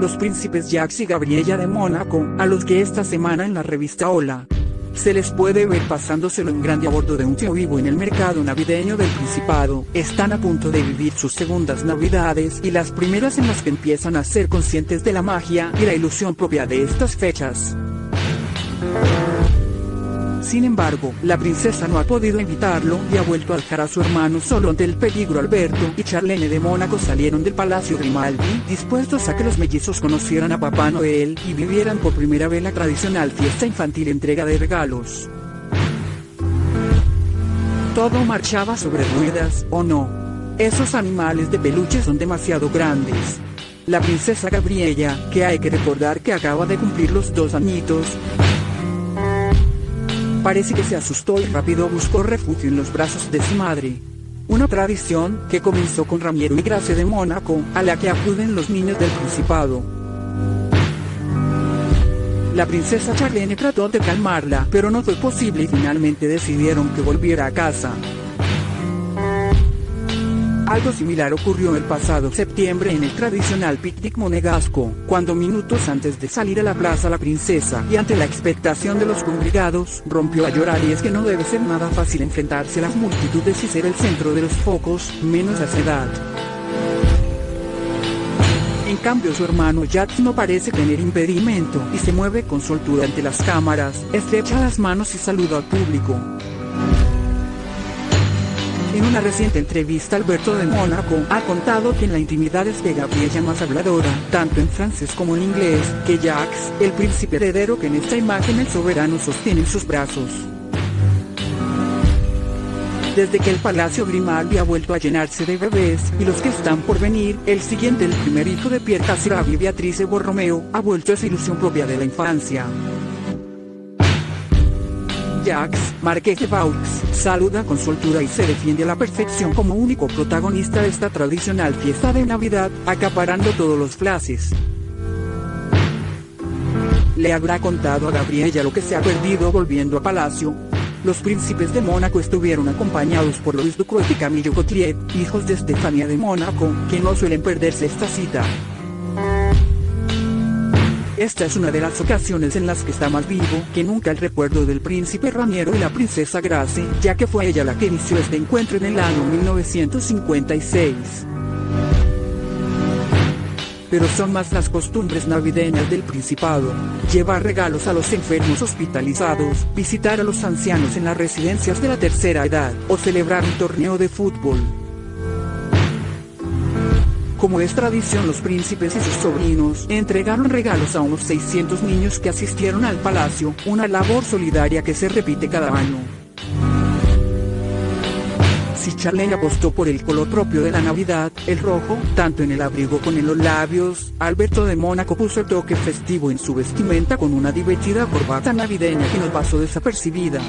los príncipes Jacques y Gabriella de Mónaco, a los que esta semana en la revista Hola, se les puede ver pasándoselo en grande a bordo de un tío vivo en el mercado navideño del Principado, están a punto de vivir sus segundas navidades y las primeras en las que empiezan a ser conscientes de la magia y la ilusión propia de estas fechas. Sin embargo, la princesa no ha podido evitarlo y ha vuelto a dejar a su hermano solo ante el peligro Alberto y Charlene de Mónaco salieron del Palacio Grimaldi, dispuestos a que los mellizos conocieran a Papá Noel y vivieran por primera vez la tradicional fiesta infantil entrega de regalos. Todo marchaba sobre ruedas, ¿o no? Esos animales de peluche son demasiado grandes. La princesa Gabriella, que hay que recordar que acaba de cumplir los dos añitos, Parece que se asustó y rápido buscó refugio en los brazos de su madre. Una tradición que comenzó con Ramiero y Gracia de Mónaco, a la que acuden los niños del Principado. La princesa Charlene trató de calmarla, pero no fue posible y finalmente decidieron que volviera a casa. Algo similar ocurrió el pasado septiembre en el tradicional picnic monegasco, cuando minutos antes de salir a la plaza la princesa, y ante la expectación de los congregados, rompió a llorar y es que no debe ser nada fácil enfrentarse a las multitudes y ser el centro de los focos, menos a esa edad. En cambio su hermano Jack no parece tener impedimento y se mueve con soltura ante las cámaras, estrecha las manos y saluda al público. En una reciente entrevista Alberto de Mónaco ha contado que en la intimidad es de Gabriella más habladora, tanto en francés como en inglés, que Jacques, el príncipe heredero que en esta imagen el soberano sostiene en sus brazos. Desde que el Palacio Grimaldi ha vuelto a llenarse de bebés, y los que están por venir, el siguiente el primer hijo de Pierre Casiraghi Beatrice Borromeo, ha vuelto a esa ilusión propia de la infancia. Jacques, Marqués de Vaux, saluda con soltura y se defiende a la perfección como único protagonista de esta tradicional fiesta de Navidad, acaparando todos los flashes. Le habrá contado a Gabriella lo que se ha perdido volviendo a Palacio. Los príncipes de Mónaco estuvieron acompañados por Luis Ducrot y Camillo Cotriet, hijos de Estefania de Mónaco, que no suelen perderse esta cita. Esta es una de las ocasiones en las que está más vivo que nunca el recuerdo del príncipe Raniero y la princesa Grace, ya que fue ella la que inició este encuentro en el año 1956 pero son más las costumbres navideñas del Principado. Llevar regalos a los enfermos hospitalizados, visitar a los ancianos en las residencias de la tercera edad, o celebrar un torneo de fútbol. Como es tradición los príncipes y sus sobrinos entregaron regalos a unos 600 niños que asistieron al palacio, una labor solidaria que se repite cada año. Si Charlene apostó por el color propio de la Navidad, el rojo, tanto en el abrigo como en los labios, Alberto de Mónaco puso el toque festivo en su vestimenta con una divertida corbata navideña que no pasó desapercibida.